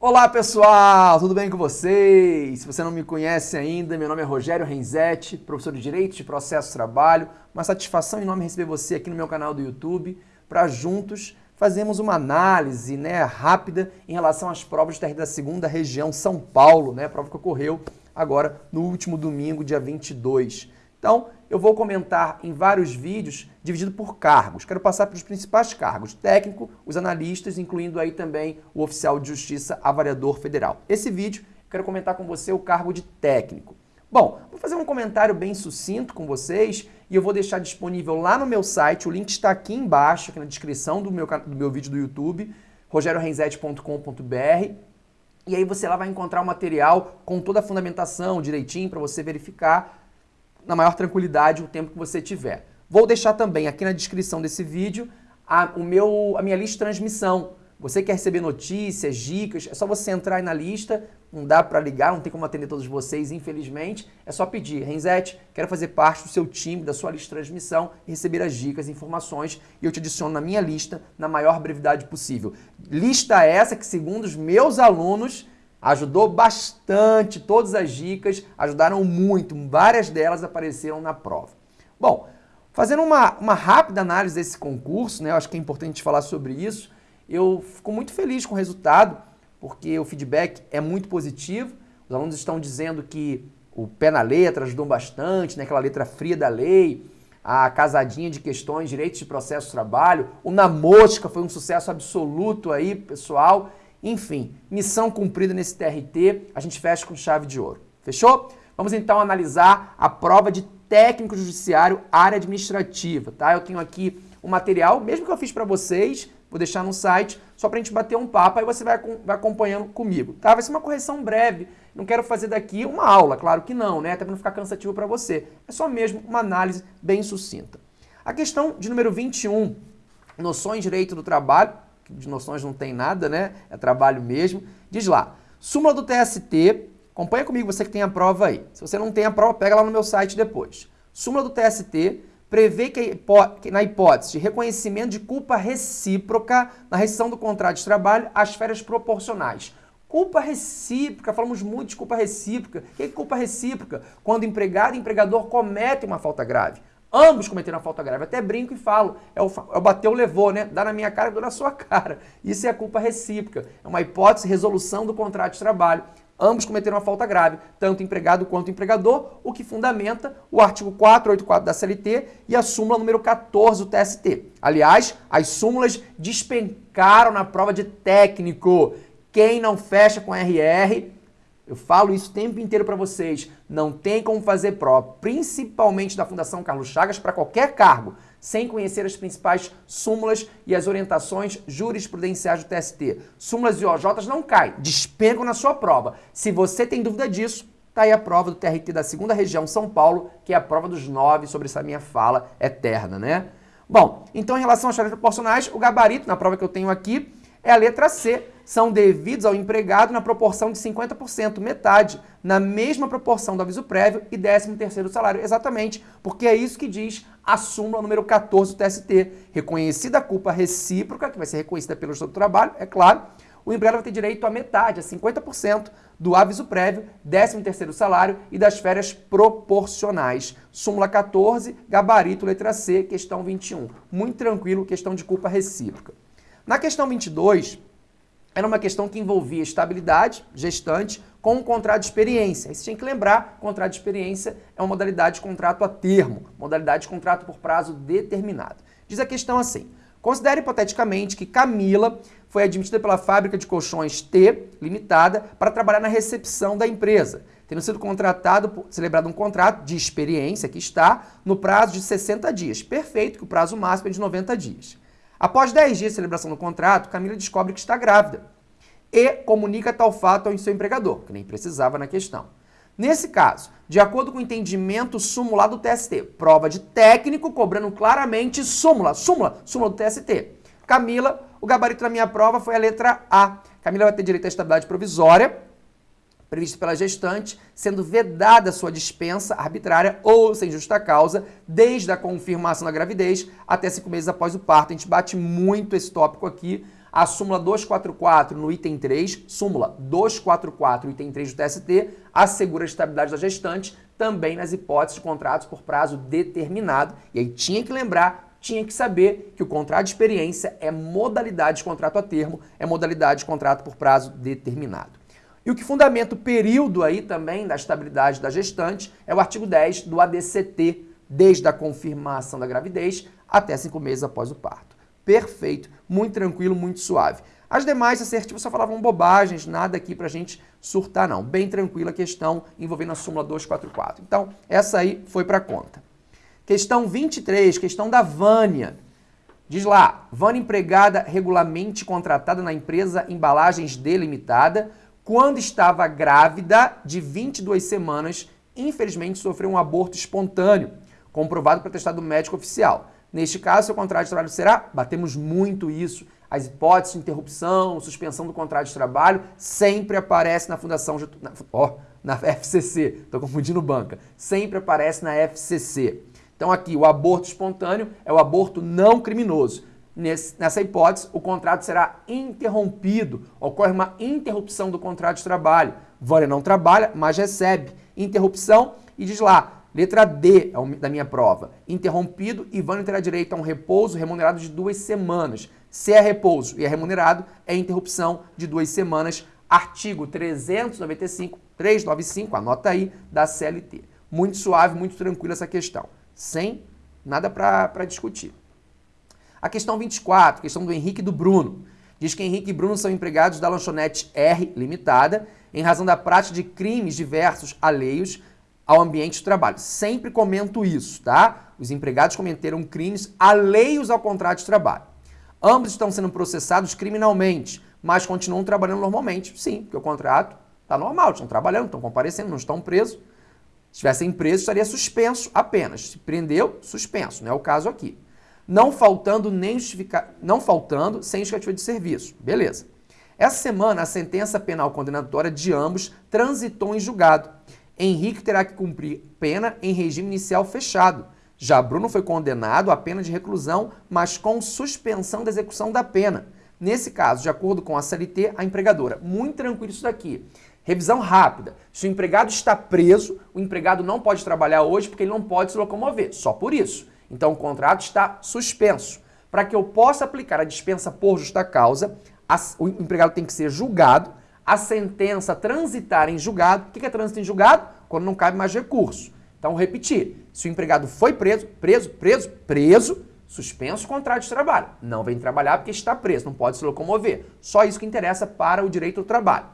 Olá pessoal, tudo bem com vocês? Se você não me conhece ainda, meu nome é Rogério Renzetti, professor de Direito de Processo Trabalho. Uma satisfação enorme receber você aqui no meu canal do YouTube para juntos fazermos uma análise né, rápida em relação às provas da segunda região São Paulo, né, prova que ocorreu agora no último domingo, dia 22. Então, eu vou comentar em vários vídeos dividido por cargos. Quero passar pelos principais cargos, técnico, os analistas, incluindo aí também o oficial de justiça avaliador federal. Esse vídeo, quero comentar com você o cargo de técnico. Bom, vou fazer um comentário bem sucinto com vocês e eu vou deixar disponível lá no meu site, o link está aqui embaixo, aqui na descrição do meu, do meu vídeo do YouTube, rogerorenzete.com.br e aí você lá vai encontrar o material com toda a fundamentação direitinho para você verificar na maior tranquilidade o tempo que você tiver. Vou deixar também aqui na descrição desse vídeo a, o meu, a minha lista de transmissão. Você quer receber notícias, dicas, é só você entrar aí na lista, não dá para ligar, não tem como atender todos vocês, infelizmente. É só pedir, Renzete, quero fazer parte do seu time, da sua lista de transmissão e receber as dicas, informações e eu te adiciono na minha lista na maior brevidade possível. Lista essa que, segundo os meus alunos, Ajudou bastante, todas as dicas ajudaram muito, várias delas apareceram na prova. Bom, fazendo uma, uma rápida análise desse concurso, né, eu acho que é importante falar sobre isso, eu fico muito feliz com o resultado, porque o feedback é muito positivo, os alunos estão dizendo que o pé na letra ajudou bastante, né, aquela letra fria da lei, a casadinha de questões, direitos de processo de trabalho, o na mosca foi um sucesso absoluto aí, pessoal, enfim, missão cumprida nesse TRT, a gente fecha com chave de ouro. Fechou? Vamos então analisar a prova de técnico judiciário área administrativa, tá? Eu tenho aqui o material, mesmo que eu fiz para vocês, vou deixar no site, só para a gente bater um papo, aí você vai, vai acompanhando comigo, tá? Vai ser uma correção breve, não quero fazer daqui uma aula, claro que não, né? Até para não ficar cansativo para você. É só mesmo uma análise bem sucinta. A questão de número 21, noções de direito do trabalho, de noções não tem nada, né? É trabalho mesmo. Diz lá, súmula do TST, acompanha comigo você que tem a prova aí. Se você não tem a prova, pega lá no meu site depois. Súmula do TST prevê que, na hipótese de reconhecimento de culpa recíproca na rescisão do contrato de trabalho, as férias proporcionais. Culpa recíproca, falamos muito de culpa recíproca. O que é culpa recíproca? Quando empregado e empregador cometem uma falta grave. Ambos cometeram falta grave. Até brinco e falo. É o, é o bateu, levou, né? Dá na minha cara, dou na sua cara. Isso é a culpa recíproca. É uma hipótese resolução do contrato de trabalho. Ambos cometeram uma falta grave, tanto empregado quanto empregador, o que fundamenta o artigo 484 da CLT e a súmula número 14 do TST. Aliás, as súmulas despencaram na prova de técnico. Quem não fecha com RR eu falo isso o tempo inteiro para vocês. Não tem como fazer prova, principalmente da Fundação Carlos Chagas, para qualquer cargo, sem conhecer as principais súmulas e as orientações jurisprudenciais do TST. Súmulas e OJs não caem, despencam na sua prova. Se você tem dúvida disso, tá aí a prova do TRT da segunda região São Paulo, que é a prova dos nove sobre essa minha fala eterna, né? Bom, então em relação às chaves proporcionais, o gabarito na prova que eu tenho aqui é a letra C, são devidos ao empregado na proporção de 50%, metade, na mesma proporção do aviso prévio e 13º salário. Exatamente, porque é isso que diz a súmula número 14 do TST. Reconhecida a culpa recíproca, que vai ser reconhecida pelo Estado do Trabalho, é claro, o empregado vai ter direito a metade, a 50% do aviso prévio, 13º salário e das férias proporcionais. Súmula 14, gabarito, letra C, questão 21. Muito tranquilo, questão de culpa recíproca. Na questão 22, era uma questão que envolvia estabilidade, gestante, com um contrato de experiência. Aí você tinha que lembrar, contrato de experiência é uma modalidade de contrato a termo, modalidade de contrato por prazo determinado. Diz a questão assim, considere hipoteticamente que Camila foi admitida pela fábrica de colchões T, limitada, para trabalhar na recepção da empresa, tendo sido contratado, celebrado um contrato de experiência, que está, no prazo de 60 dias. Perfeito, que o prazo máximo é de 90 dias. Após 10 dias de celebração do contrato, Camila descobre que está grávida e comunica tal fato ao seu empregador, que nem precisava na questão. Nesse caso, de acordo com o entendimento súmula do TST, prova de técnico cobrando claramente súmula, súmula, súmula do TST. Camila, o gabarito da minha prova foi a letra A. Camila vai ter direito à estabilidade provisória, previsto pela gestante, sendo vedada sua dispensa arbitrária ou sem justa causa, desde a confirmação da gravidez até cinco meses após o parto. A gente bate muito esse tópico aqui. A súmula 244 no item 3, súmula 244, item 3 do TST, assegura a estabilidade da gestante também nas hipóteses de contratos por prazo determinado. E aí tinha que lembrar, tinha que saber que o contrato de experiência é modalidade de contrato a termo, é modalidade de contrato por prazo determinado. E o que fundamenta o período aí também da estabilidade da gestante é o artigo 10 do ADCT, desde a confirmação da gravidez até cinco meses após o parto. Perfeito, muito tranquilo, muito suave. As demais assertivas só falavam bobagens, nada aqui pra gente surtar não. Bem tranquila a questão envolvendo a súmula 244. Então, essa aí foi para conta. Questão 23, questão da Vânia. Diz lá, Vânia empregada regularmente contratada na empresa Embalagens Delimitada, quando estava grávida de 22 semanas, infelizmente sofreu um aborto espontâneo, comprovado por testado médico oficial. Neste caso, seu contrato de trabalho será, batemos muito isso, as hipóteses de interrupção, suspensão do contrato de trabalho, sempre aparece na Fundação, na, ó, na FCC, estou confundindo banca, sempre aparece na FCC. Então aqui, o aborto espontâneo é o aborto não criminoso. Nessa hipótese, o contrato será interrompido, ocorre uma interrupção do contrato de trabalho. Vânia não trabalha, mas recebe interrupção e diz lá, letra D é da minha prova, interrompido e Vânia terá direito a um repouso remunerado de duas semanas. Se é repouso e é remunerado, é interrupção de duas semanas. Artigo 395, 395, anota aí, da CLT. Muito suave, muito tranquila essa questão. Sem nada para discutir. A questão 24, questão do Henrique e do Bruno. Diz que Henrique e Bruno são empregados da lanchonete R Limitada em razão da prática de crimes diversos alheios ao ambiente de trabalho. Sempre comento isso, tá? Os empregados cometeram crimes alheios ao contrato de trabalho. Ambos estão sendo processados criminalmente, mas continuam trabalhando normalmente. Sim, porque o contrato está normal, estão trabalhando, estão comparecendo, não estão presos. Se estivessem presos, estaria suspenso apenas. Se prendeu, suspenso. Não é o caso aqui não faltando nem justificar, não faltando sem justificativa de serviço. Beleza. Essa semana, a sentença penal condenatória de ambos transitou em julgado. Henrique terá que cumprir pena em regime inicial fechado. Já Bruno foi condenado a pena de reclusão, mas com suspensão da execução da pena. Nesse caso, de acordo com a CLT, a empregadora. Muito tranquilo isso daqui. Revisão rápida. Se o empregado está preso, o empregado não pode trabalhar hoje porque ele não pode se locomover. Só por isso. Então o contrato está suspenso. Para que eu possa aplicar a dispensa por justa causa, o empregado tem que ser julgado, a sentença transitar em julgado. O que é trânsito em julgado? Quando não cabe mais recurso. Então, repetir. Se o empregado foi preso, preso, preso, preso, suspenso o contrato de trabalho. Não vem trabalhar porque está preso, não pode se locomover. Só isso que interessa para o direito ao trabalho.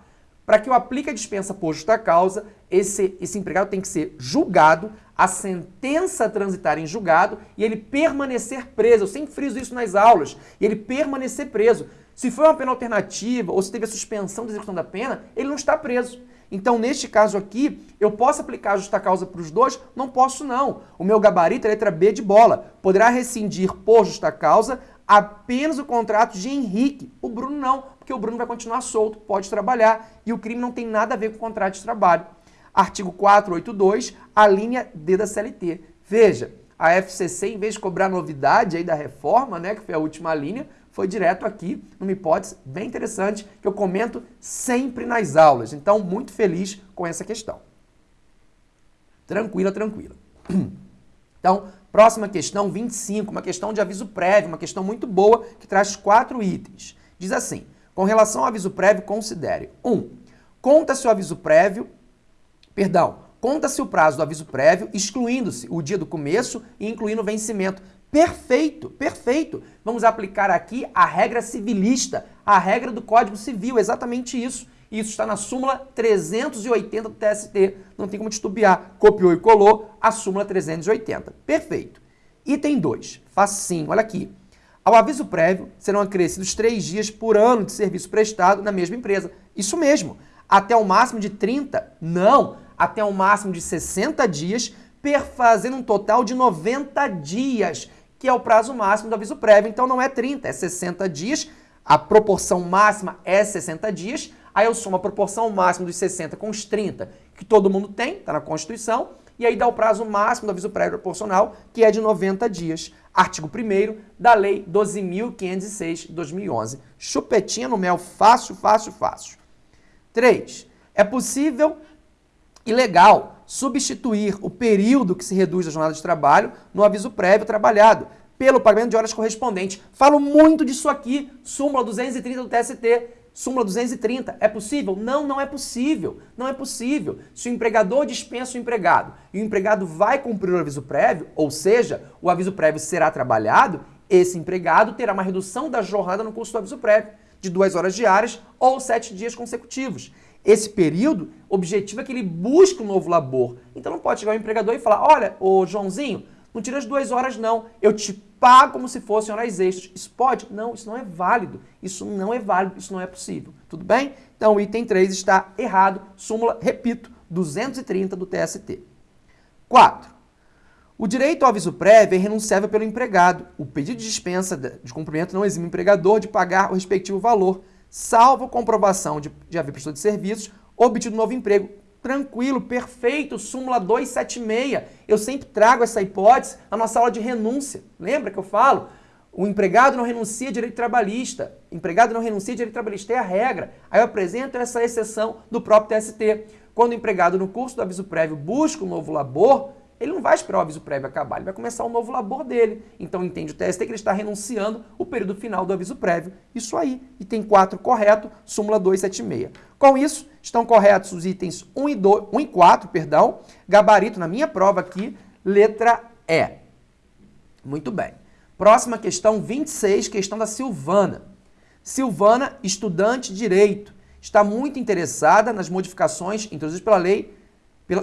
Para que eu aplique a dispensa por justa causa, esse, esse empregado tem que ser julgado, a sentença transitar em julgado e ele permanecer preso. Eu sempre friso isso nas aulas. E ele permanecer preso. Se foi uma pena alternativa ou se teve a suspensão da execução da pena, ele não está preso. Então, neste caso aqui, eu posso aplicar a justa causa para os dois? Não posso, não. O meu gabarito é letra B de bola. Poderá rescindir por justa causa apenas o contrato de Henrique. O Bruno não, porque o Bruno vai continuar solto, pode trabalhar e o crime não tem nada a ver com o contrato de trabalho. Artigo 482, a linha D da CLT. Veja, a FCC, em vez de cobrar novidade aí da reforma, né, que foi a última linha, foi direto aqui, numa hipótese bem interessante, que eu comento sempre nas aulas. Então, muito feliz com essa questão. Tranquila, tranquila. Então, próxima questão, 25, uma questão de aviso prévio, uma questão muito boa, que traz quatro itens. Diz assim, com relação ao aviso prévio, considere 1. Um, Conta-se o aviso prévio Perdão, conta-se o prazo do aviso prévio, excluindo-se o dia do começo e incluindo o vencimento. Perfeito, perfeito. Vamos aplicar aqui a regra civilista, a regra do Código Civil, exatamente isso. Isso está na súmula 380 do TST. Não tem como titubear. Copiou e colou a súmula 380. Perfeito. Item 2. Facinho, olha aqui. Ao aviso prévio, serão acrescidos três dias por ano de serviço prestado na mesma empresa. Isso mesmo. Até o máximo de 30? Não até um máximo de 60 dias, perfazendo um total de 90 dias, que é o prazo máximo do aviso prévio. Então não é 30, é 60 dias. A proporção máxima é 60 dias. Aí eu somo a proporção máxima dos 60 com os 30, que todo mundo tem, está na Constituição, e aí dá o prazo máximo do aviso prévio proporcional, que é de 90 dias. Artigo 1 da Lei 12.506 de 2011. Chupetinha no mel, fácil, fácil, fácil. 3. É possível e legal substituir o período que se reduz a jornada de trabalho no aviso prévio trabalhado pelo pagamento de horas correspondentes. Falo muito disso aqui, súmula 230 do TST. Súmula 230. É possível? Não, não é possível. Não é possível. Se o empregador dispensa o empregado e o empregado vai cumprir o aviso prévio, ou seja, o aviso prévio será trabalhado, esse empregado terá uma redução da jornada no curso do aviso prévio, de duas horas diárias ou sete dias consecutivos. Esse período, o objetivo é que ele busque um novo labor. Então não pode chegar o empregador e falar, olha, ô Joãozinho, não tira as duas horas não, eu te pago como se fossem horas extras. Isso pode? Não, isso não é válido. Isso não é válido, isso não é possível. Tudo bem? Então o item 3 está errado. Súmula, repito, 230 do TST. 4. O direito ao aviso prévio é renunciável pelo empregado. O pedido de dispensa de cumprimento não exime o empregador de pagar o respectivo valor, salvo comprovação de, de haver prestado de serviços obtido novo emprego, Tranquilo, perfeito, súmula 276. Eu sempre trago essa hipótese na nossa aula de renúncia. Lembra que eu falo? O empregado não renuncia a direito trabalhista. O empregado não renuncia a direito trabalhista, é a regra. Aí eu apresento essa exceção do próprio TST. Quando o empregado, no curso do aviso prévio, busca um novo labor, ele não vai esperar o aviso prévio acabar, ele vai começar um novo labor dele. Então entende o TST que ele está renunciando o período final do aviso prévio. Isso aí. E tem quatro correto, súmula 276. Com isso, estão corretos os itens 1 e, 2, 1 e 4, perdão, gabarito na minha prova aqui, letra E. Muito bem. Próxima questão, 26, questão da Silvana. Silvana, estudante de Direito, está muito interessada nas modificações introduzidas pela lei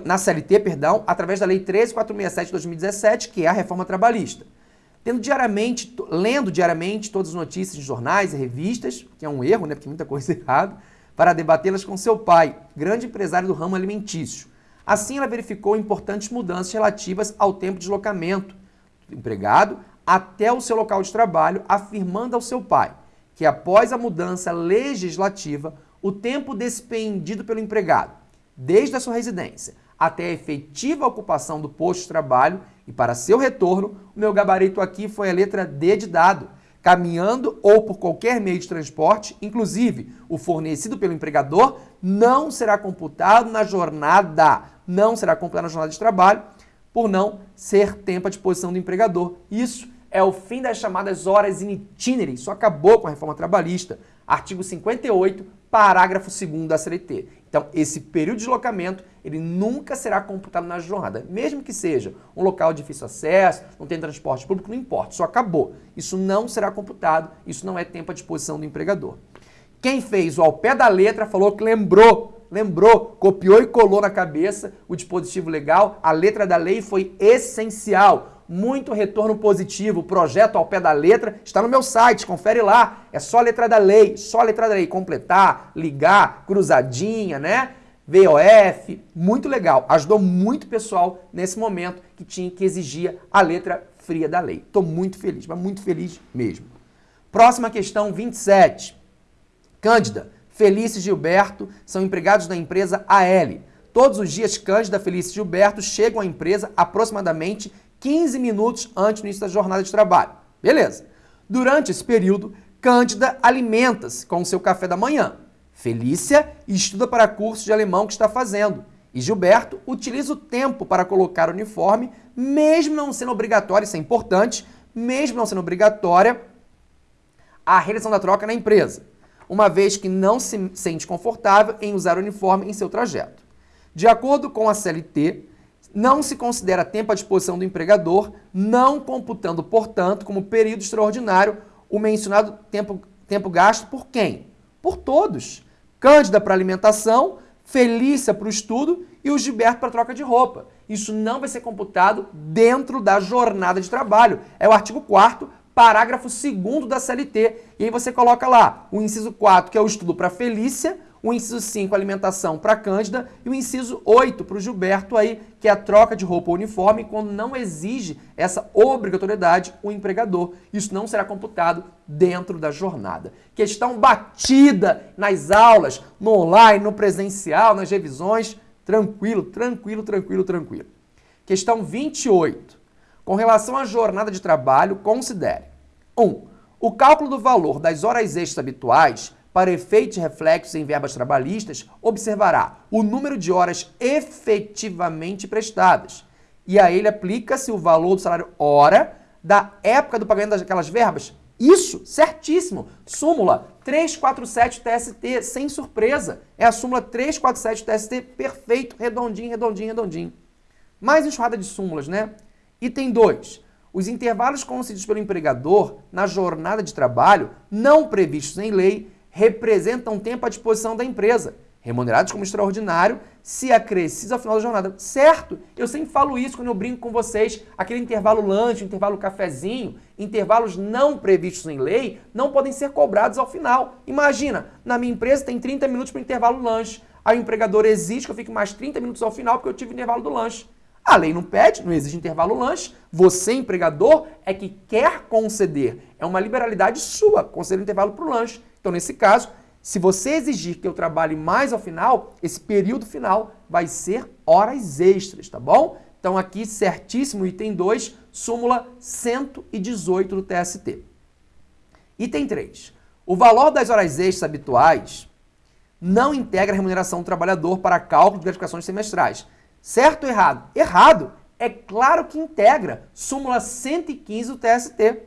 na CLT, perdão, através da Lei 13467 de 2017, que é a reforma trabalhista. Tendo diariamente, lendo diariamente todas as notícias de jornais e revistas, que é um erro, né, porque muita coisa errada, para debatê-las com seu pai, grande empresário do ramo alimentício. Assim, ela verificou importantes mudanças relativas ao tempo de deslocamento do empregado até o seu local de trabalho, afirmando ao seu pai que após a mudança legislativa, o tempo despendido pelo empregado desde a sua residência até a efetiva ocupação do posto de trabalho e para seu retorno, o meu gabarito aqui foi a letra D de dado, caminhando ou por qualquer meio de transporte, inclusive o fornecido pelo empregador, não será computado na jornada, não será computado na jornada de trabalho, por não ser tempo à disposição do empregador. Isso é o fim das chamadas horas in itinere, isso acabou com a reforma trabalhista. Artigo 58, parágrafo 2 da CLT. Então, esse período de deslocamento, ele nunca será computado na jornada, mesmo que seja um local de difícil acesso, não tem transporte público, não importa, isso acabou. Isso não será computado, isso não é tempo à disposição do empregador. Quem fez o ao pé da letra falou que lembrou, lembrou, copiou e colou na cabeça o dispositivo legal, a letra da lei foi essencial muito retorno positivo. Projeto ao pé da letra está no meu site, confere lá. É só letra da lei, só letra da lei. Completar, ligar, cruzadinha, né? VOF, muito legal. Ajudou muito pessoal nesse momento que tinha que exigir a letra fria da lei. Estou muito feliz, mas muito feliz mesmo. Próxima questão, 27. Cândida, Felício e Gilberto são empregados da empresa AL. Todos os dias, Cândida, Felício e Gilberto chegam à empresa aproximadamente 15 minutos antes do início da jornada de trabalho. Beleza. Durante esse período, Cândida alimenta-se com o seu café da manhã. Felícia estuda para curso de alemão que está fazendo. E Gilberto utiliza o tempo para colocar o uniforme, mesmo não sendo obrigatório, isso é importante, mesmo não sendo obrigatória a realização da troca na empresa, uma vez que não se sente confortável em usar o uniforme em seu trajeto. De acordo com a CLT, não se considera tempo à disposição do empregador, não computando, portanto, como período extraordinário o mencionado tempo, tempo gasto por quem? Por todos. Cândida para alimentação, Felícia para o estudo e o Gilberto para troca de roupa. Isso não vai ser computado dentro da jornada de trabalho. É o artigo 4 parágrafo 2 da CLT. E aí você coloca lá o inciso 4, que é o estudo para Felícia, o inciso 5, alimentação para Cândida, e o inciso 8 para o Gilberto aí, que é a troca de roupa uniforme quando não exige essa obrigatoriedade o empregador. Isso não será computado dentro da jornada. Questão batida nas aulas, no online, no presencial, nas revisões, tranquilo, tranquilo, tranquilo, tranquilo. Questão 28. Com relação à jornada de trabalho, considere 1. Um, o cálculo do valor das horas extras habituais para efeitos reflexos em verbas trabalhistas observará o número de horas efetivamente prestadas. E a ele aplica-se o valor do salário hora da época do pagamento daquelas verbas. Isso, certíssimo. Súmula 347 TST, sem surpresa. É a súmula 347 TST, perfeito, redondinho, redondinho, redondinho. Mais enxurrada de súmulas, né? Item 2. Os intervalos concedidos pelo empregador na jornada de trabalho, não previstos em lei, representam tempo à disposição da empresa, remunerados como extraordinário, se acrescidos ao final da jornada. Certo? Eu sempre falo isso quando eu brinco com vocês. Aquele intervalo lanche, intervalo cafezinho, intervalos não previstos em lei, não podem ser cobrados ao final. Imagina, na minha empresa tem 30 minutos para intervalo lanche. Aí o empregador exige que eu fique mais 30 minutos ao final porque eu tive intervalo do lanche. A lei não pede, não exige intervalo lanche. Você, empregador, é que quer conceder. É uma liberalidade sua conceder intervalo para o lanche. Então, nesse caso, se você exigir que eu trabalhe mais ao final, esse período final vai ser horas extras, tá bom? Então, aqui, certíssimo, item 2, súmula 118 do TST. Item 3. O valor das horas extras habituais não integra a remuneração do trabalhador para cálculo de gratificações semestrais Certo ou errado? Errado. É claro que integra. Súmula 115 do TST.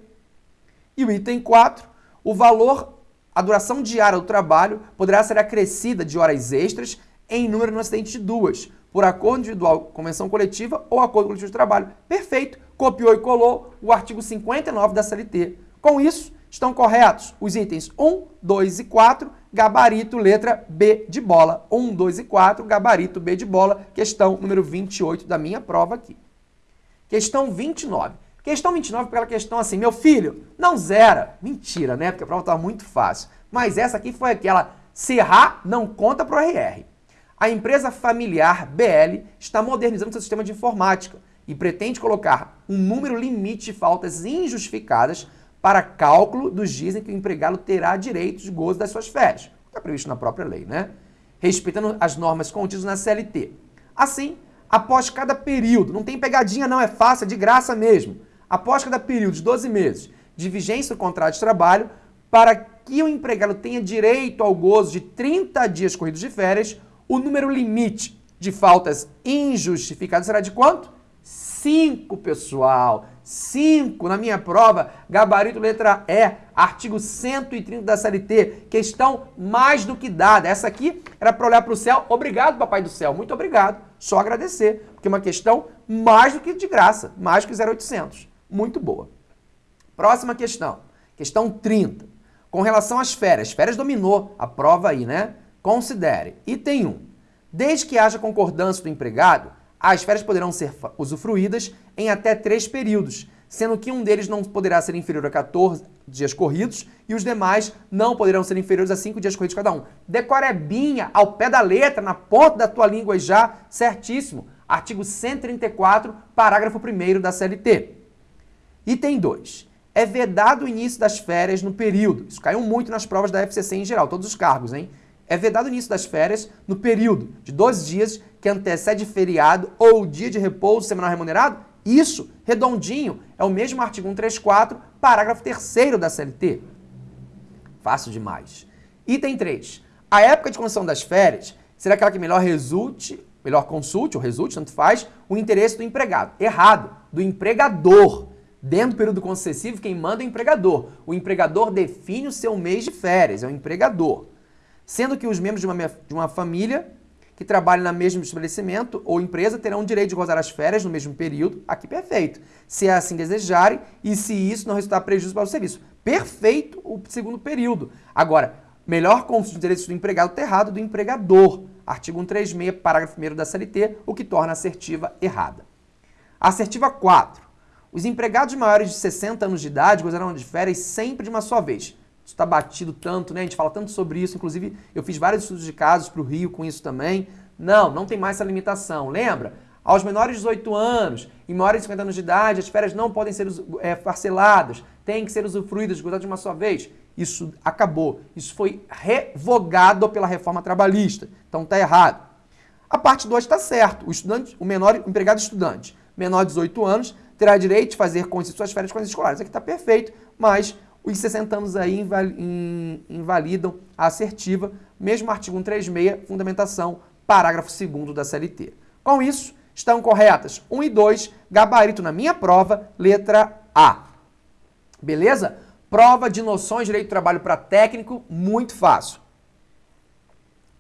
E o item 4, o valor, a duração diária do trabalho poderá ser acrescida de horas extras em número no acidente de duas, por acordo individual, convenção coletiva ou acordo coletivo de trabalho. Perfeito. Copiou e colou o artigo 59 da CLT. Com isso, estão corretos os itens 1, 2 e 4 gabarito letra B de bola. 1, 2 e 4, gabarito B de bola, questão número 28 da minha prova aqui. Questão 29. Questão 29 aquela questão assim, meu filho, não zera. Mentira, né? Porque a prova estava muito fácil. Mas essa aqui foi aquela, se errar, não conta para o RR. A empresa familiar BL está modernizando seu sistema de informática e pretende colocar um número limite de faltas injustificadas para cálculo dos dias em que o empregado terá direito de gozo das suas férias. Está previsto na própria lei, né? Respeitando as normas contidas na CLT. Assim, após cada período, não tem pegadinha não, é fácil, é de graça mesmo. Após cada período de 12 meses de vigência do contrato de trabalho, para que o empregado tenha direito ao gozo de 30 dias corridos de férias, o número limite de faltas injustificadas será de quanto? 5, pessoal. 5 na minha prova, gabarito letra E, artigo 130 da CLT, questão mais do que dada. Essa aqui era para olhar para o céu. Obrigado, papai do céu, muito obrigado. Só agradecer, porque é uma questão mais do que de graça, mais que 0800. Muito boa. Próxima questão, questão 30. Com relação às férias, férias dominou a prova aí, né? Considere. Item 1. Desde que haja concordância do empregado, as férias poderão ser usufruídas em até três períodos, sendo que um deles não poderá ser inferior a 14 dias corridos e os demais não poderão ser inferiores a 5 dias corridos cada um. Decorebinha, ao pé da letra, na ponta da tua língua já, certíssimo. Artigo 134, parágrafo 1 da CLT. Item 2. É vedado o início das férias no período. Isso caiu muito nas provas da FCC em geral, todos os cargos, hein? É vedado o início das férias no período de 12 dias que antecede feriado ou dia de repouso semanal remunerado? Isso, redondinho, é o mesmo artigo 134, parágrafo 3 da CLT. Fácil demais. Item 3. A época de concessão das férias será aquela que melhor resulte, melhor consulte ou resulte, tanto faz, o interesse do empregado. Errado, do empregador. Dentro do período concessivo, quem manda é o empregador. O empregador define o seu mês de férias, é o empregador sendo que os membros de uma, de uma família que trabalham no mesmo estabelecimento ou empresa terão o direito de gozar as férias no mesmo período, aqui perfeito, se assim desejarem e se isso não resultar prejuízo para o serviço. Perfeito o segundo período. Agora, melhor consulta de direitos do empregado está errado do empregador. Artigo 136, parágrafo 1 da CLT, o que torna a assertiva errada. Assertiva 4. Os empregados maiores de 60 anos de idade gozarão de férias sempre de uma só vez está batido tanto, né? A gente fala tanto sobre isso. Inclusive, eu fiz vários estudos de casos para o Rio com isso também. Não, não tem mais essa limitação. Lembra? Aos menores de 18 anos e maiores de 50 anos de idade, as férias não podem ser é, parceladas, têm que ser usufruídas, gozadas de uma só vez. Isso acabou. Isso foi revogado pela reforma trabalhista. Então está errado. A parte 2 está certo. O estudante, o menor o empregado estudante, menor de 18 anos, terá direito de fazer com suas férias com as escolares. Aqui está perfeito, mas os 60 anos aí invalidam a assertiva, mesmo artigo 136, fundamentação, parágrafo 2 da CLT. Com isso, estão corretas 1 e 2, gabarito na minha prova, letra A. Beleza? Prova de noções de direito do trabalho para técnico, muito fácil.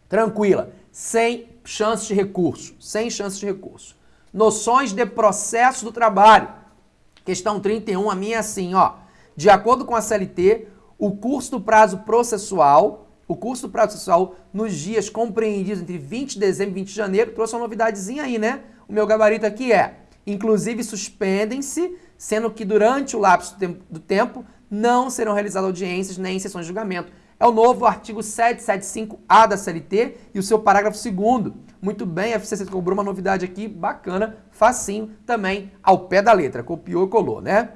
Tranquila, sem chance de recurso, sem chance de recurso. Noções de processo do trabalho. Questão 31, a minha é assim, ó. De acordo com a CLT, o curso do prazo processual, o curso do prazo processual nos dias compreendidos entre 20 de dezembro e 20 de janeiro, trouxe uma novidadezinha aí, né? O meu gabarito aqui é, inclusive suspendem-se, sendo que durante o lapso do tempo não serão realizadas audiências nem sessões de julgamento. É o novo artigo 775A da CLT e o seu parágrafo 2 Muito bem, a FCC cobrou uma novidade aqui, bacana, facinho, também ao pé da letra, copiou e colou, né?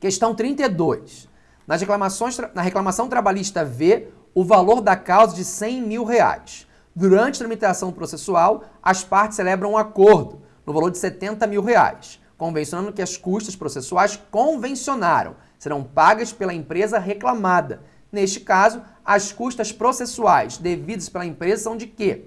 Questão 32. Nas reclamações, na reclamação trabalhista V, o valor da causa de 100 mil reais. Durante a tramitação processual, as partes celebram um acordo no valor de 70 mil reais, convencionando que as custas processuais convencionaram serão pagas pela empresa reclamada. Neste caso, as custas processuais devidas pela empresa são de quê?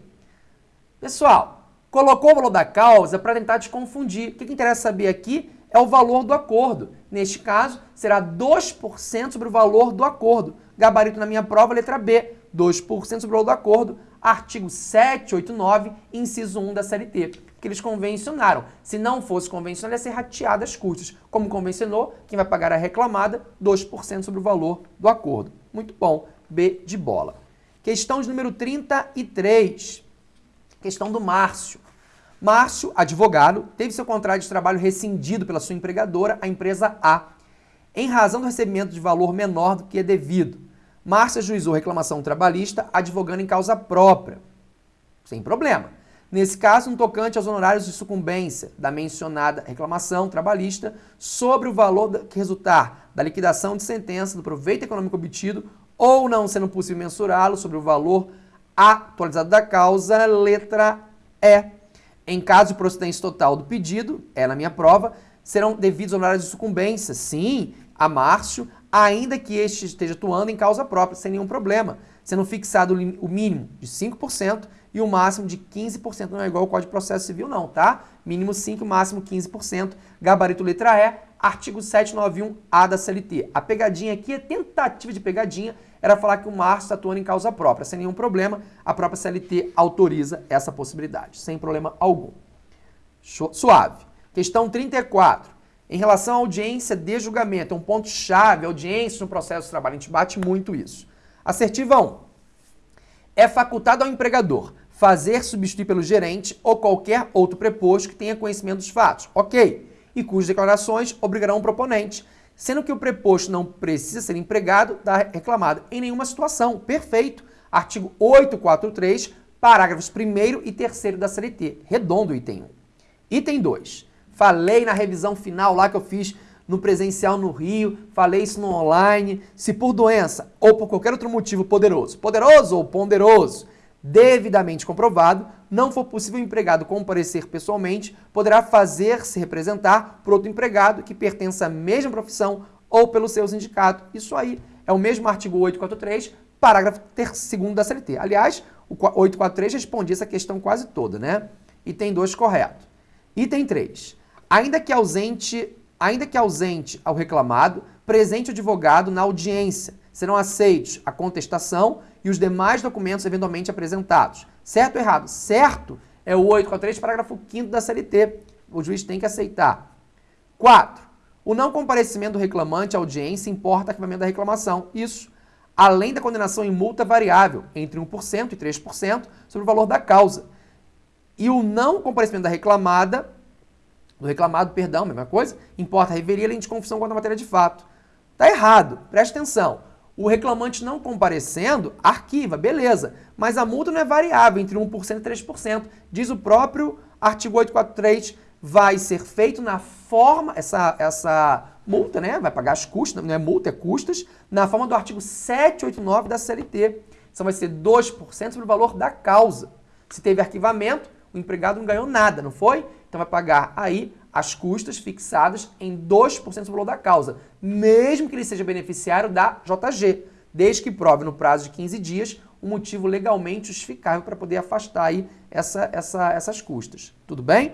Pessoal, colocou o valor da causa para tentar te confundir. O que, que interessa saber aqui é o valor do acordo. Neste caso, será 2% sobre o valor do acordo. Gabarito na minha prova, letra B, 2% sobre o valor do acordo, artigo 789, inciso 1 da CLT, que eles convencionaram. Se não fosse convencionado, ia ser rateado as custas. Como convencionou, quem vai pagar a reclamada, 2% sobre o valor do acordo. Muito bom. B de bola. Questão de número 33. Questão do Márcio. Márcio, advogado, teve seu contrato de trabalho rescindido pela sua empregadora, a empresa A, em razão do recebimento de valor menor do que é devido. Márcio ajuizou reclamação trabalhista, advogando em causa própria. Sem problema. Nesse caso, no tocante aos honorários de sucumbência da mencionada reclamação trabalhista sobre o valor que resultar da liquidação de sentença do proveito econômico obtido ou não sendo possível mensurá-lo sobre o valor atualizado da causa, letra E. Em caso de procedência total do pedido, é na minha prova, serão devidos honorários de sucumbência, sim, a Márcio, ainda que este esteja atuando em causa própria, sem nenhum problema, sendo fixado o mínimo de 5% e o máximo de 15%. Não é igual ao Código de Processo Civil, não, tá? Mínimo 5%, máximo 15%. Gabarito letra E, artigo 791A da CLT. A pegadinha aqui é tentativa de pegadinha, era falar que o Márcio está atuando em causa própria. Sem nenhum problema, a própria CLT autoriza essa possibilidade, sem problema algum. Suave. Questão 34. Em relação à audiência de julgamento, é um ponto-chave, audiência no processo de trabalho. A gente bate muito isso. Assertiva 1. É facultado ao empregador fazer substituir pelo gerente ou qualquer outro preposto que tenha conhecimento dos fatos. Ok. E cujas declarações obrigarão o proponente sendo que o preposto não precisa ser empregado da reclamada em nenhuma situação. Perfeito. Artigo 843, parágrafos 1 e 3 da CLT. Redondo item 1. Item 2. Falei na revisão final lá que eu fiz no presencial no Rio, falei isso no online. Se por doença ou por qualquer outro motivo poderoso, poderoso ou ponderoso, devidamente comprovado, não for possível o empregado comparecer pessoalmente, poderá fazer-se representar por outro empregado que pertença à mesma profissão ou pelo seu sindicato. Isso aí é o mesmo artigo 843, parágrafo 2 da CLT. Aliás, o 843 respondia essa questão quase toda, né? Item 2 correto. Item 3. Ainda que ausente, ainda que ausente ao reclamado, presente o advogado na audiência, serão aceitos a contestação e os demais documentos eventualmente apresentados. Certo ou errado? Certo é o 843, parágrafo 5 da CLT. O juiz tem que aceitar. 4. O não comparecimento do reclamante à audiência importa arquivamento da reclamação. Isso, além da condenação em multa variável, entre 1% e 3%, sobre o valor da causa. E o não comparecimento da reclamada, do reclamado, perdão, mesma coisa, importa a reveria além de confusão quanto à matéria de fato. Tá errado, preste atenção. O reclamante não comparecendo, arquiva, beleza. Mas a multa não é variável entre 1% e 3%. Diz o próprio artigo 843, vai ser feito na forma, essa, essa multa, né? Vai pagar as custas, não é multa, é custas, na forma do artigo 789 da CLT. Então vai ser 2% sobre o valor da causa. Se teve arquivamento, o empregado não ganhou nada, não foi? Então vai pagar aí as custas fixadas em 2% do valor da causa, mesmo que ele seja beneficiário da JG, desde que prove no prazo de 15 dias um motivo legalmente justificável para poder afastar aí essa, essa, essas custas. Tudo bem?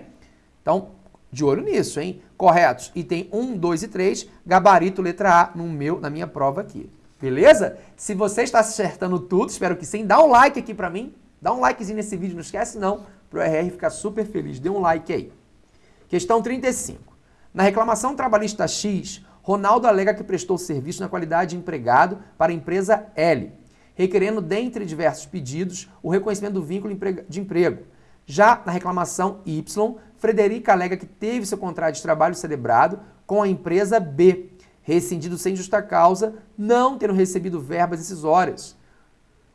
Então, de olho nisso, hein? Corretos. Item 1, 2 e 3, gabarito letra A no meu, na minha prova aqui. Beleza? Se você está acertando tudo, espero que sim, dá um like aqui para mim. Dá um likezinho nesse vídeo, não esquece não, para o RR ficar super feliz. Dê um like aí. Questão 35. Na reclamação trabalhista X, Ronaldo alega que prestou serviço na qualidade de empregado para a empresa L, requerendo, dentre diversos pedidos, o reconhecimento do vínculo de emprego. Já na reclamação Y, Frederica alega que teve seu contrato de trabalho celebrado com a empresa B, rescindido sem justa causa, não tendo recebido verbas decisórias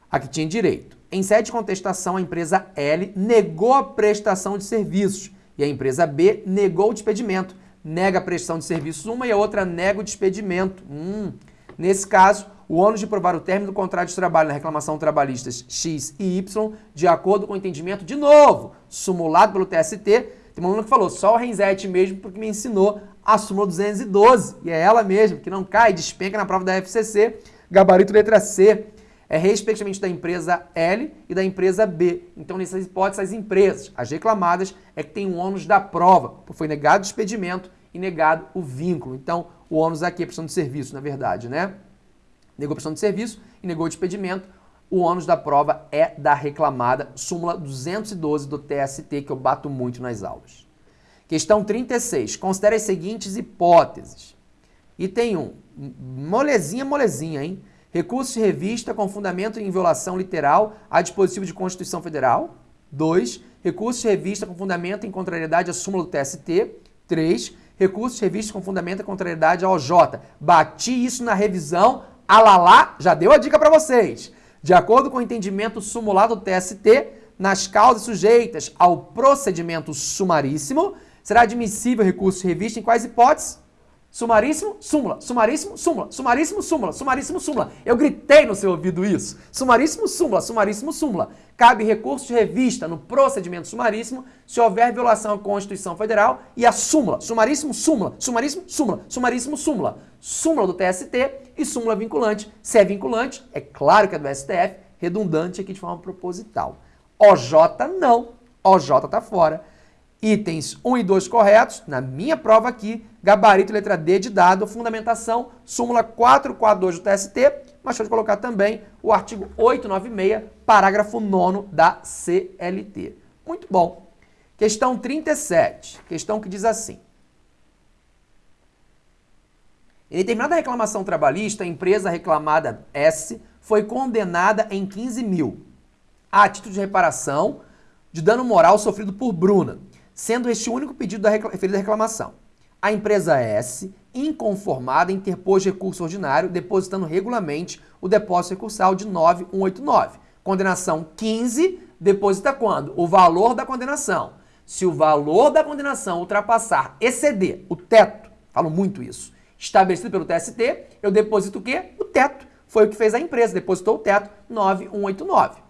a que tinha direito. Em sede de contestação, a empresa L negou a prestação de serviços e a empresa B negou o despedimento. Nega a prestação de serviços uma e a outra nega o despedimento. Hum. Nesse caso, o ônus de provar o término do contrato de trabalho na reclamação trabalhistas X e Y, de acordo com o entendimento, de novo, sumulado pelo TST, tem um aluno que falou, só o Renzete mesmo, porque me ensinou a súmula 212, e é ela mesmo, que não cai, despenca na prova da FCC, gabarito letra C é respectivamente da empresa L e da empresa B. Então, nessas hipóteses, as empresas, as reclamadas, é que tem o ônus da prova, porque foi negado o expedimento e negado o vínculo. Então, o ônus aqui é prestação de serviço, na verdade, né? Negou prestação de serviço e negou o despedimento. O ônus da prova é da reclamada, súmula 212 do TST, que eu bato muito nas aulas. Questão 36. Considere as seguintes hipóteses. Item 1. Molezinha, molezinha, hein? Recurso de revista com fundamento em violação literal a dispositivo de Constituição Federal. 2. Recurso de revista com fundamento em contrariedade à súmula do TST. 3. Recurso de revista com fundamento em contrariedade ao OJ. Bati isso na revisão. Alalá, já deu a dica para vocês. De acordo com o entendimento sumulado do TST, nas causas sujeitas ao procedimento sumaríssimo, será admissível recurso de revista em quais hipóteses? Sumaríssimo, súmula, sumaríssimo, súmula, sumaríssimo, súmula, sumaríssimo, súmula. Eu gritei no seu ouvido isso. Sumaríssimo, súmula, sumaríssimo, súmula. Cabe recurso de revista no procedimento sumaríssimo se houver violação à Constituição Federal e a súmula, sumaríssimo, súmula, sumaríssimo, súmula, sumaríssimo, súmula. Súmula do TST e súmula vinculante. Se é vinculante, é claro que é do STF, redundante aqui de forma proposital. OJ não, OJ tá fora. Itens 1 e 2 corretos, na minha prova aqui, gabarito letra D de dado, fundamentação, súmula 442 do TST, mas pode colocar também o artigo 896, parágrafo 9 da CLT. Muito bom. Questão 37, questão que diz assim. Em determinada reclamação trabalhista, a empresa reclamada S foi condenada em 15 mil a título de reparação de dano moral sofrido por Bruna sendo este o único pedido da referida reclamação. A empresa S, inconformada, interpôs recurso ordinário, depositando regularmente o depósito recursal de 9189. Condenação 15, deposita quando? O valor da condenação. Se o valor da condenação ultrapassar, exceder o teto, falo muito isso, estabelecido pelo TST, eu deposito o quê? O teto. Foi o que fez a empresa, depositou o teto 9189.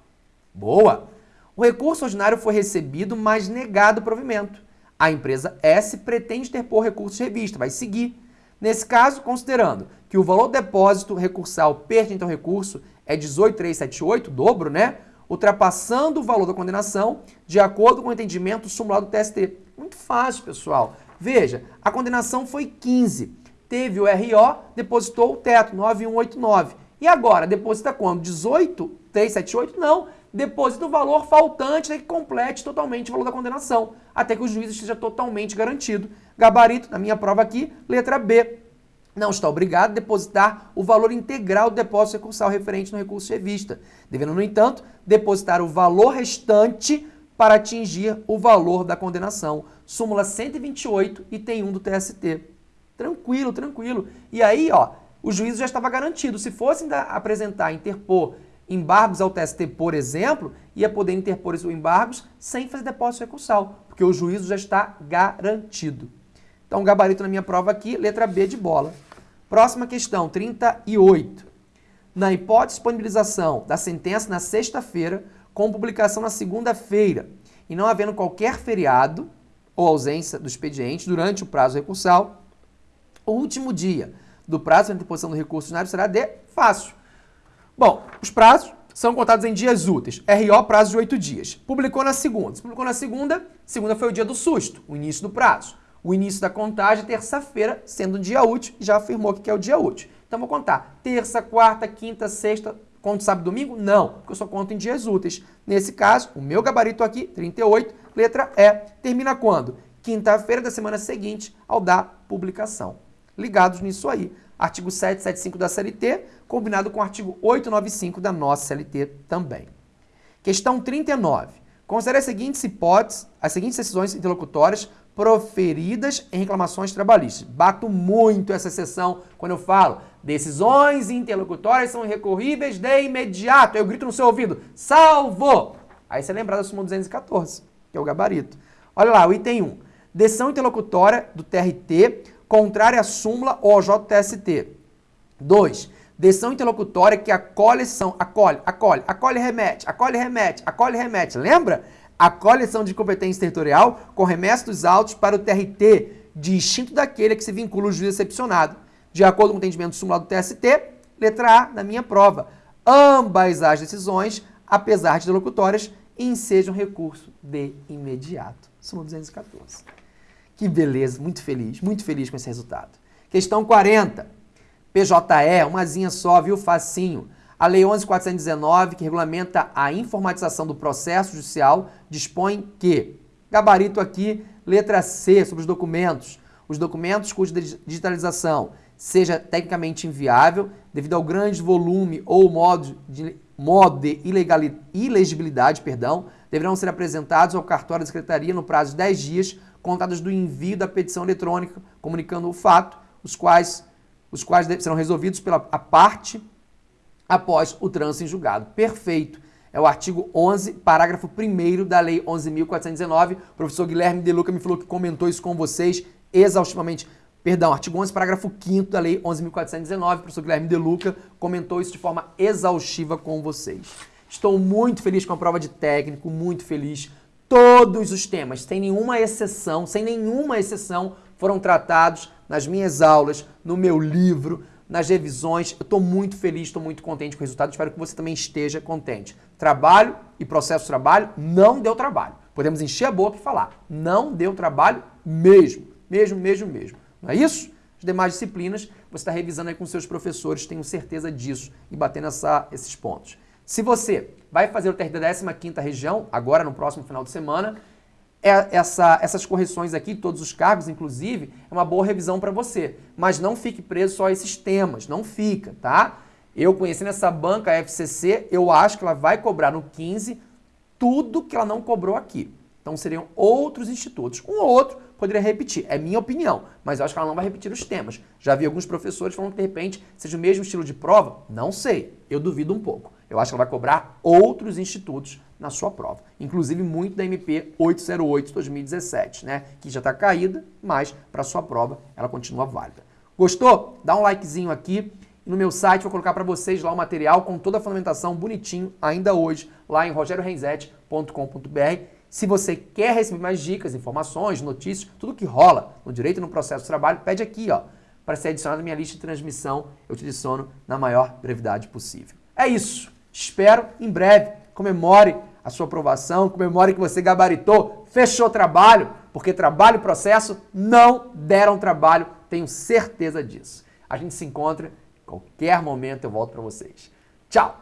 Boa! O recurso ordinário foi recebido, mas negado o provimento. A empresa S pretende interpor recurso de revista, vai seguir. Nesse caso, considerando que o valor do depósito recursal pertinente ao recurso é 18.378, dobro, né? Ultrapassando o valor da condenação, de acordo com o entendimento sumulado do TST. Muito fácil, pessoal. Veja, a condenação foi 15. Teve o RO, depositou o teto, 9189. E agora, deposita quando? 18.378? Não, deposita o valor faltante até que complete totalmente o valor da condenação, até que o juiz esteja totalmente garantido. Gabarito, na minha prova aqui, letra B. Não está obrigado a depositar o valor integral do depósito recursal referente no recurso revista, devendo, no entanto, depositar o valor restante para atingir o valor da condenação. Súmula 128, item 1 do TST. Tranquilo, tranquilo. E aí, ó, o juízo já estava garantido. Se fosse apresentar, interpor embargos ao TST, por exemplo, ia poder interpor esses embargos sem fazer depósito recursal, porque o juízo já está garantido. Então, gabarito na minha prova aqui, letra B de bola. Próxima questão, 38. Na hipótese de disponibilização da sentença na sexta-feira, com publicação na segunda-feira, e não havendo qualquer feriado ou ausência do expediente durante o prazo recursal, o último dia do prazo de interposição do recurso ordinário será de fácil. Bom, os prazos são contados em dias úteis. RO, prazo de oito dias. Publicou na segunda. Se publicou na segunda, segunda foi o dia do susto, o início do prazo. O início da contagem, terça-feira, sendo um dia útil, já afirmou que é o dia útil. Então, vou contar terça, quarta, quinta, sexta, conto sábado domingo? Não, porque eu só conto em dias úteis. Nesse caso, o meu gabarito aqui, 38, letra E, termina quando? Quinta-feira da semana seguinte ao da publicação. Ligados nisso aí. Artigo 775 da CLT, combinado com o artigo 895 da nossa CLT também. Questão 39. Considere as seguintes hipóteses, as seguintes decisões interlocutórias proferidas em reclamações trabalhistas. Bato muito essa exceção quando eu falo decisões interlocutórias são recorríveis de imediato. Eu grito no seu ouvido, salvo! Aí você lembra da súmula 214, que é o gabarito. Olha lá, o item 1. Decisão interlocutória do TRT contrária à súmula ou ao JTST. 2. Decisão interlocutória que acolhe, são, acolhe, acolhe, acolhe, remete, acolhe, remete, acolhe, remete. Lembra? a coleção de competência territorial com remessa dos autos para o TRT, distinto daquele a que se vincula o juiz excepcionado. De acordo com o entendimento simulado do TST, letra A, na minha prova. Ambas as decisões, apesar de interlocutórias, ensejam recurso de imediato. Súmula 214. Que beleza, muito feliz, muito feliz com esse resultado. Questão 40. PJE, umazinha só, viu? Facinho. A Lei 11.419, que regulamenta a informatização do processo judicial, dispõe que, gabarito aqui, letra C, sobre os documentos, os documentos cuja digitalização seja tecnicamente inviável, devido ao grande volume ou modo de, modo de ilegibilidade, perdão, deverão ser apresentados ao cartório da Secretaria no prazo de 10 dias, contados do envio da petição eletrônica, comunicando o fato, os quais, os quais serão resolvidos pela parte após o trânsito em julgado. Perfeito. É o artigo 11, parágrafo 1 da Lei 11.419. O professor Guilherme De Luca me falou que comentou isso com vocês exaustivamente. Perdão, artigo 11, parágrafo 5 da Lei 11.419. O professor Guilherme De Luca comentou isso de forma exaustiva com vocês. Estou muito feliz com a prova de técnico, muito feliz. Todos os temas, sem nenhuma exceção, sem nenhuma exceção, foram tratados nas minhas aulas, no meu livro, nas revisões. Eu estou muito feliz, estou muito contente com o resultado. Espero que você também esteja contente. Trabalho e processo de trabalho não deu trabalho. Podemos encher a boca e falar. Não deu trabalho mesmo. Mesmo, mesmo, mesmo. Não é isso? As demais disciplinas você está revisando aí com seus professores, tenho certeza disso, e batendo essa, esses pontos. Se você vai fazer o TRT da 15ª região, agora no próximo final de semana, essa, essas correções aqui, todos os cargos, inclusive, é uma boa revisão para você. Mas não fique preso só a esses temas, não fica, tá? Eu conhecendo essa banca FCC, eu acho que ela vai cobrar no 15 tudo que ela não cobrou aqui. Então seriam outros institutos. Um ou outro poderia repetir, é minha opinião, mas eu acho que ela não vai repetir os temas. Já vi alguns professores falando que de repente seja o mesmo estilo de prova, não sei, eu duvido um pouco. Eu acho que ela vai cobrar outros institutos na sua prova. Inclusive muito da MP 808 2017, né? Que já está caída, mas para sua prova ela continua válida. Gostou? Dá um likezinho aqui. No meu site vou colocar para vocês lá o material com toda a fundamentação bonitinho, ainda hoje, lá em rogeriorenzetti.com.br. Se você quer receber mais dicas, informações, notícias, tudo que rola no direito e no processo de trabalho, pede aqui, ó, para ser adicionado na minha lista de transmissão. Eu te adiciono na maior brevidade possível. É isso. Espero em breve. Comemore a sua aprovação, comemore que você gabaritou, fechou trabalho, porque trabalho e processo não deram trabalho, tenho certeza disso. A gente se encontra, em qualquer momento eu volto para vocês. Tchau!